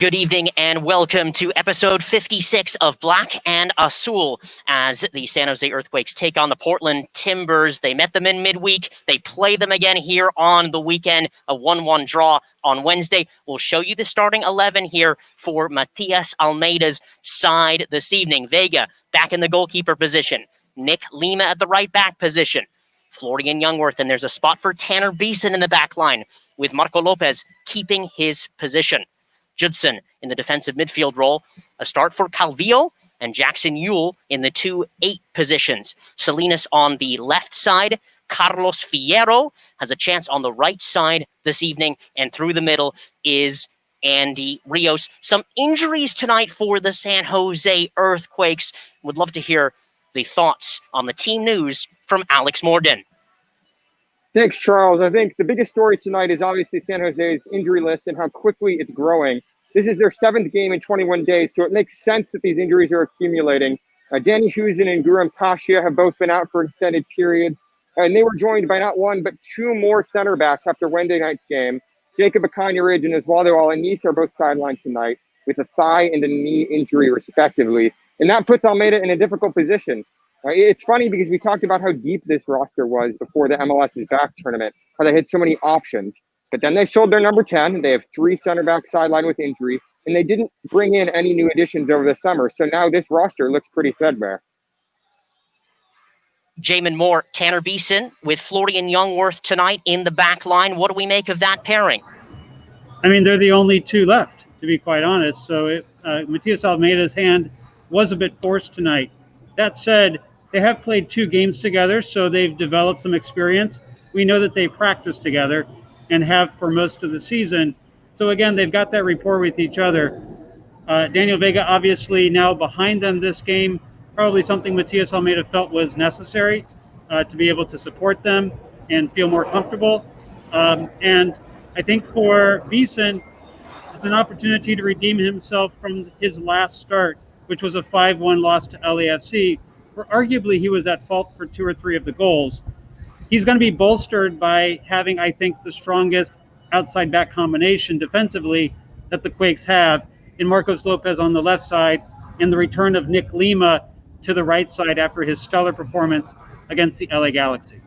Good evening and welcome to episode 56 of Black and Azul as the San Jose Earthquakes take on the Portland Timbers. They met them in midweek. They play them again here on the weekend, a 1-1 draw on Wednesday. We'll show you the starting 11 here for Matias Almeyda's side this evening. Vega back in the goalkeeper position. Nick Lima at the right back position. Florian Jungwirth, and there's a spot for Tanner Beason in the back line with Marco Lopez keeping his position. Judson in the defensive midfield role. A start for Calvillo and Jackson Yueill in the two eight positions. Salinas on the left side. Carlos Fierro has a chance on the right side this evening. And through the middle is Andy Rios. Some injuries tonight for the San Jose Earthquakes. Would love to hear the thoughts on the team news from Alex Morden. Thanks, Charles. I think the biggest story tonight is obviously San Jose's injury list and how quickly it's growing. This is their seventh game in 21 days, so it makes sense that these injuries are accumulating. Uh, Danny Hoesen and Guram Kashia have both been out for extended periods, and they were joined by not one but two more center backs after Wednesday night's game. Jacob Akanyirige and Oswaldo Alanis are both sidelined tonight with a thigh and a knee injury, respectively. And that puts Almeyda in a difficult position. Uh, it's funny because we talked about how deep this roster was before the MLS is Back tournament, how they had so many options. But then they sold their number 10. They have three center backs sidelined with injury, and they didn't bring in any new additions over the summer. So now this roster looks pretty threadbare. Jamin Moore, Tanner Beason with Florian Jungwirth tonight in the back line. What do we make of that pairing? I mean, they're the only two left, to be quite honest. So it, uh, Matias Almeyda's hand was a bit forced tonight. That said, they have played two games together, so they've developed some experience. We know that they practice together and have for most of the season. So again, they've got that rapport with each other. Uh, Daniel Vega obviously now behind them this game, probably something Matias Almeyda felt was necessary uh, to be able to support them and feel more comfortable. Um, and I think for Beason, it's an opportunity to redeem himself from his last start, which was a 5-1 loss to LAFC, where arguably he was at fault for two or three of the goals. He's going to be bolstered by having, I think, the strongest outside back combination defensively that the Quakes have in Marcos Lopez on the left side and the return of Nick Lima to the right side after his stellar performance against the LA Galaxy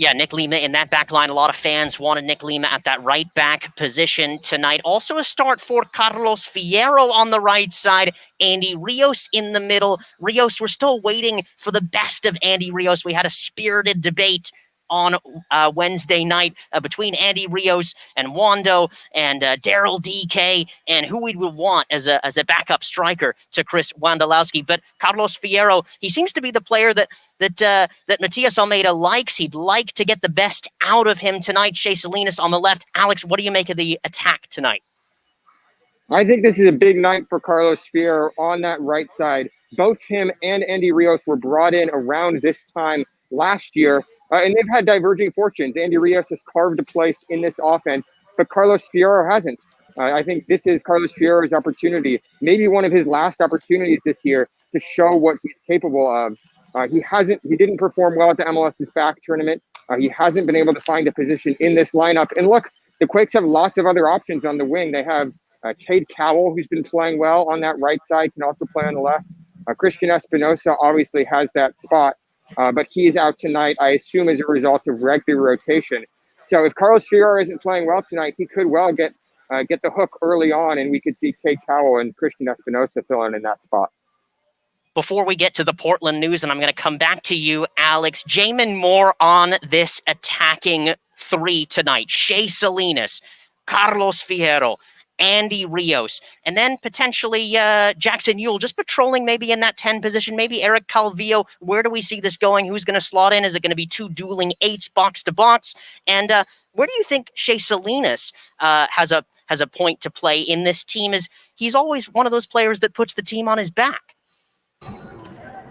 yeah, Nick Lima in that back line. A lot of fans wanted Nick Lima at that right back position tonight. Also a start for Carlos Fierro on the right side. Andy Rios in the middle. Rios, we're still waiting for the best of Andy Rios. We had a spirited debate on uh, Wednesday night uh, between Andy Rios and Wondo and uh, Daryl DK and who we would want as a, as a backup striker to Chris Wondolowski. But Carlos Fierro, he seems to be the player that that uh, that Matias Almeyda likes. He'd like to get the best out of him tonight. Shea Salinas on the left. Alex, what do you make of the attack tonight? I think this is a big night for Carlos Fierro on that right side. Both him and Andy Rios were brought in around this time last year uh, and they've had diverging fortunes. Andy Rios has carved a place in this offense, but Carlos Fierro hasn't. Uh, I think this is Carlos Fierro's opportunity, maybe one of his last opportunities this year to show what he's capable of. Uh, he hasn't, he didn't perform well at the MLS is Back tournament. Uh, he hasn't been able to find a position in this lineup. And look, the Quakes have lots of other options on the wing. They have uh, Cade Cowell, who's been playing well on that right side, can also play on the left. Uh, Cristian Espinoza obviously has that spot uh, but he's out tonight, I assume, as a result of regular rotation. So if Carlos Fierro isn't playing well tonight, he could well get uh, get the hook early on, and we could see Cade Cowell and Cristian Espinoza filling in that spot. Before we get to the Portland news, and I'm going to come back to you, Alex, Jamin Moore on this attacking three tonight. Shea Salinas, Carlos Fierro, Andy Rios, and then potentially uh, Jackson Yueill just patrolling maybe in that 10 position, maybe Eric Calvillo. Where do we see this going? Who's going to slot in? Is it going to be two dueling eights box to box? And uh, where do you think Shea Salinas uh, has a has a point to play in this team? Is he's always one of those players that puts the team on his back.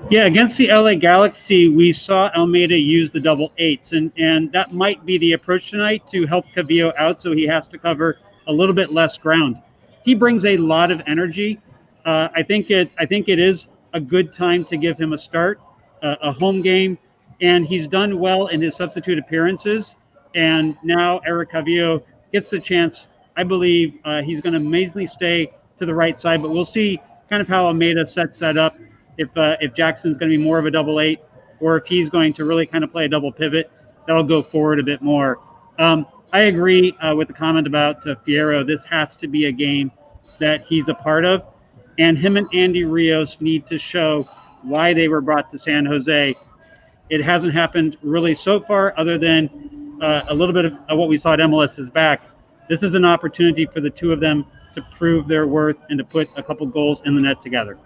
Yeah, against the LA Galaxy, we saw Almeyda use the double eights, and, and that might be the approach tonight to help Calvillo out so he has to cover a little bit less ground. He brings a lot of energy. Uh, I think it. I think it is a good time to give him a start, uh, a home game, and he's done well in his substitute appearances. And now Eric Calvillo gets the chance, I believe uh, he's going to amazingly stay to the right side, but we'll see kind of how Almeyda sets that up. If uh, if Jackson's going to be more of a double eight, or if he's going to really kind of play a double pivot, that'll go forward a bit more. Um, I agree uh, with the comment about uh, Fierro. This has to be a game that he's a part of, and him and Andy Rios need to show why they were brought to San Jose. It hasn't happened really so far, other than uh, a little bit of, of what we saw at MLS is Back. This is an opportunity for the two of them to prove their worth and to put a couple goals in the net together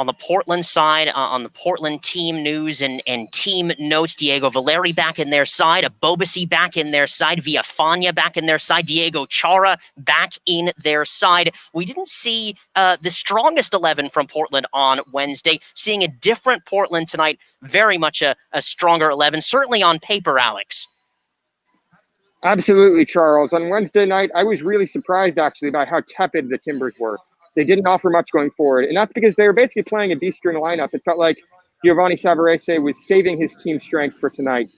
on the Portland side, uh, on the Portland team news and, and team notes, Diego Valeri back in their side, Ebobisse back in their side, Villafaña back in their side, Diego Chara back in their side. We didn't see uh, the strongest 11 from Portland on Wednesday, seeing a different Portland tonight, very much a, a stronger 11, certainly on paper, Alex. Absolutely, Charles. On Wednesday night, I was really surprised actually by how tepid the Timbers were. They didn't offer much going forward. And that's because they were basically playing a D string lineup. It felt like Giovanni Savarese was saving his team strength for tonight.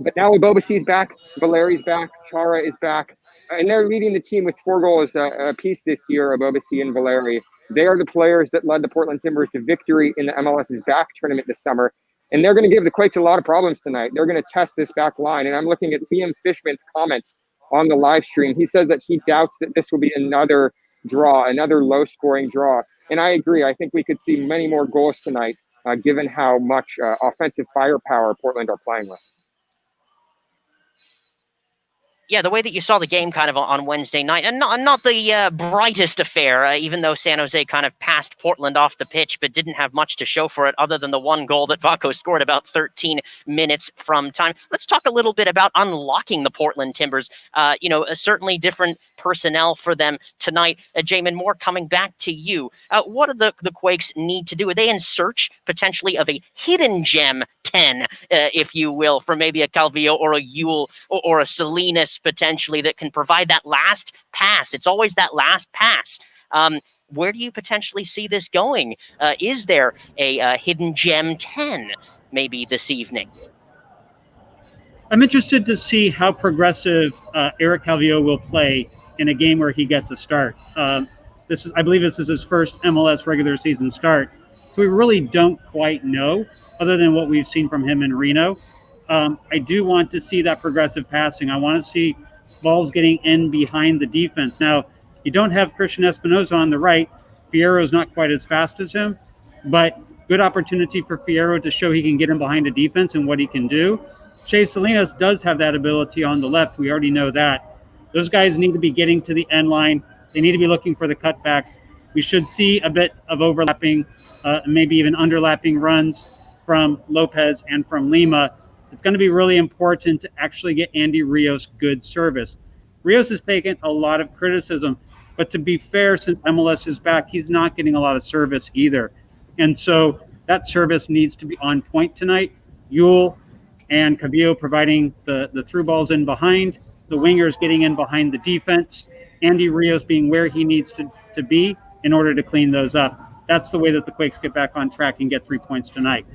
But now Ebobisse's back, Valeri's back, Chara is back, and they're leading the team with four goals uh, a, a piece this year, Ebobisse and Valeri. They are the players that led the Portland Timbers to victory in the MLS is Back tournament this summer. And they're going to give the Quakes a lot of problems tonight. They're going to test this back line. And I'm looking at Liam Fishman's comments on the live stream. He says that he doubts that this will be another draw, another low scoring draw. And I agree. I think we could see many more goals tonight, uh, given how much uh, offensive firepower Portland are playing with yeah, the way that you saw the game kind of on Wednesday night, and not, not the uh, brightest affair, uh, even though San Jose kind of passed Portland off the pitch, but didn't have much to show for it other than the one goal that Vako scored about 13 minutes from time. Let's talk a little bit about unlocking the Portland Timbers. Uh, you know, certainly different personnel for them tonight. Uh, Jamin Moore, coming back to you. Uh, what do the, the Quakes need to do? Are they in search potentially of a hidden gem 10, uh, if you will, for maybe a Calvillo or a Yueill or, or, a Salinas potentially that can provide that last pass. It's always that last pass. Um, where do you potentially see this going? Uh, is there a, a hidden gem 10 maybe this evening? I'm interested to see how progressive uh, Eric Calvillo will play in a game where he gets a start. Um, this is, I believe, this is his first MLS regular season start, so we really don't quite know other than what we've seen from him in Reno. Um, I do want to see that progressive passing. I want to see balls getting in behind the defense. Now, you don't have Cristian Espinoza on the right. Fierro's not quite as fast as him, but good opportunity for Fierro to show he can get in behind a defense and what he can do. Shea Salinas does have that ability on the left. We already know that. Those guys need to be getting to the end line. They need to be looking for the cutbacks. We should see a bit of overlapping, uh, maybe even underlapping runs from Lopez and from Lima, it's going to be really important to actually get Andy Rios good service. Rios has taken a lot of criticism, but to be fair, since MLS is back, he's not getting a lot of service either. And so that service needs to be on point tonight. Yueill and Calvillo providing the, the through balls in behind, the wingers getting in behind the defense, Andy Rios being where he needs to, to be in order to clean those up. That's the way that the Quakes get back on track and get three points tonight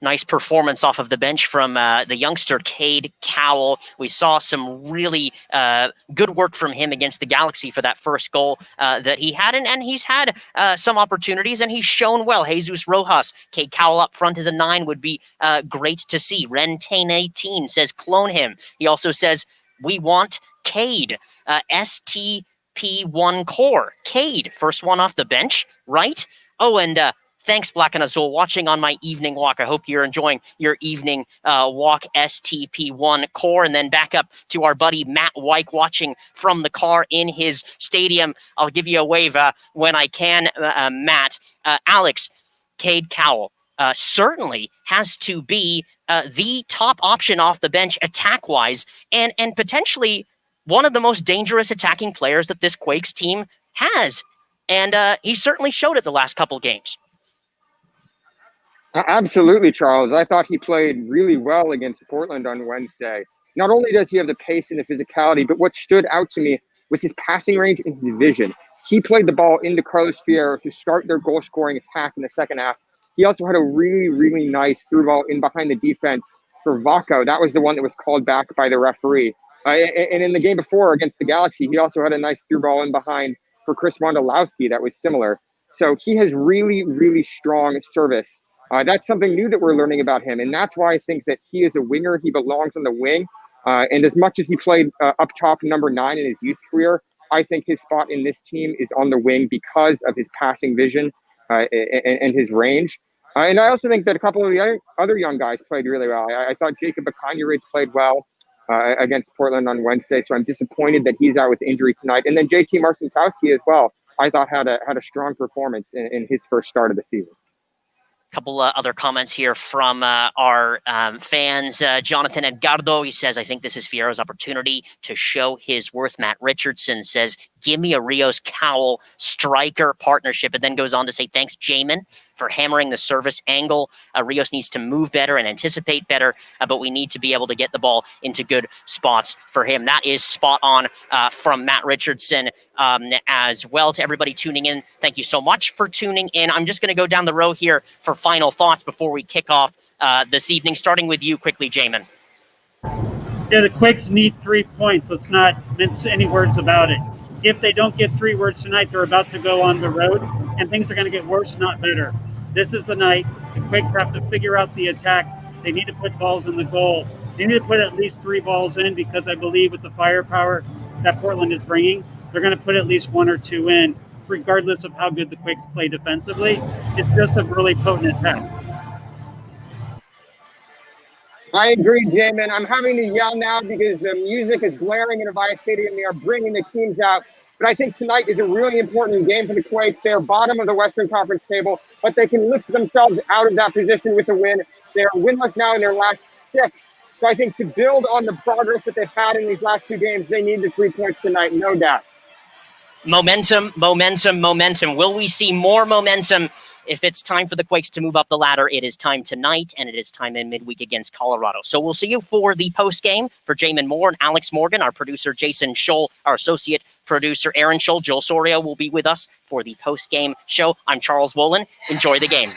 nice performance off of the bench from uh, the youngster Cade Cowell. We saw some really uh, good work from him against the Galaxy for that first goal uh, that he had, and, and he's had uh, some opportunities, and he's shown well. Jesus Rojas, Cade Cowell up front as a nine would be uh, great to see. Rentane 18 says clone him. He also says we want Cade, uh, STP1 core. Cade, first one off the bench, right? Oh, and Thanks, Black and Azul, watching on my evening walk. I hope you're enjoying your evening uh, walk STP1 core. And then back up to our buddy Matt White watching from the car in his stadium. I'll give you a wave uh, when I can, uh, uh Matt. Uh, Alex, Cade Cowell. Uh, certainly has to be the top option off the bench attack-wise, and and potentially one of the most dangerous attacking players that this Quakes team has. And he certainly showed it the last couple games. Absolutely, Charles. I thought he played really well against Portland on Wednesday. Not only does he have the pace and the physicality, but what stood out to me was his passing range and his vision. He played the ball into Carlos Fierro to start their goal scoring attack in the second half. He also had a really, really nice through ball in behind the defense for Vako. That was the one that was called back by the referee. Uh, and in the game before against the Galaxy, he also had a nice through ball in behind for Chris Wondolowski that was similar. So he has really, really strong service. Uh, that's something new that we're learning about him. And that's why I think that he is a winger. He belongs on the wing. Uh, and as much as he played uh, up top number nine in his youth career, I think his spot in this team is on the wing because of his passing vision uh, and, and, his range. Uh, and I also think that a couple of the other young guys played really well. I, I thought Jacob Akanyirige played well uh, against Portland on Wednesday, so I'm disappointed that he's out with injury tonight. And then JT Marcinkowski as well. I thought had a had a strong performance in, in his first start of the season couple uh, other comments here from uh, our um, fans. Uh, Jonathan Edgardo, he says, I think this is Fierro's opportunity to show his worth. Matt Richardson says, give me a Rios Cowell striker partnership, and then goes on to say, thanks, Jamin for hammering the service angle. Uh, Rios needs to move better and anticipate better, uh, but we need to be able to get the ball into good spots for him. That is spot on uh, from Matt Richardson um, as well. To everybody tuning in, thank you so much for tuning in. I'm just going to go down the row here for final thoughts before we kick off uh, this evening, starting with you quickly, Jamin. Yeah, the Quakes need three points. Let's not mince any words about it. If they don't get three words tonight, they're about to go on the road, and things are going to get worse, not better. This is the night. The Quakes have to figure out the attack. They need to put balls in the goal. They need to put at least three balls in because I believe with the firepower that Portland is bringing, they're going to put at least one or two in, regardless of how good the Quakes play defensively. It's just a really potent attack. I agree, Jamin. I'm having to yell now because the music is blaring in Avaya Stadium. They are bringing the teams out. But I think tonight is a really important game for the Quakes. They are bottom of the Western Conference table, but they can lift themselves out of that position with a win. They are winless now in their last six. So I think to build on the progress that they've had in these last two games, they need the three points tonight, no doubt. Momentum, momentum, momentum. Will we see more momentum if it's time for the Quakes to move up the ladder, it is time tonight, and it is time in midweek against Colorado. So we'll see you for the post game for Jamin Moore and Alex Morgan, our producer Jason Scholl, our associate producer Aaron Scholl. Joel Soria will be with us for the post game show. I'm Charles Wolin. Enjoy the game.